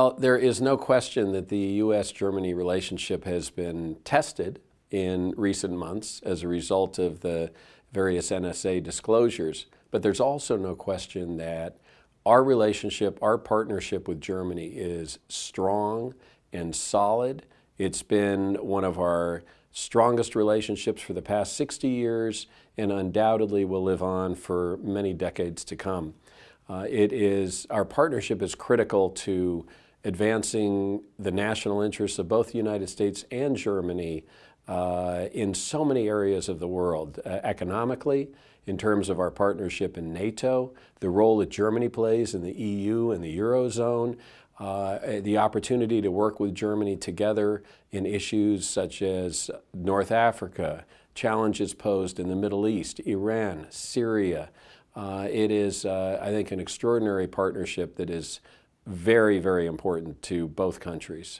Well, there is no question that the U.S.-Germany relationship has been tested in recent months as a result of the various NSA disclosures. But there's also no question that our relationship, our partnership with Germany is strong and solid. It's been one of our strongest relationships for the past 60 years and undoubtedly will live on for many decades to come. Uh, it is, our partnership is critical to advancing the national interests of both the United States and Germany uh, in so many areas of the world, uh, economically, in terms of our partnership in NATO, the role that Germany plays in the EU and the Eurozone, uh, the opportunity to work with Germany together in issues such as North Africa, challenges posed in the Middle East, Iran, Syria. Uh, it is, uh, I think, an extraordinary partnership that is very, very important to both countries.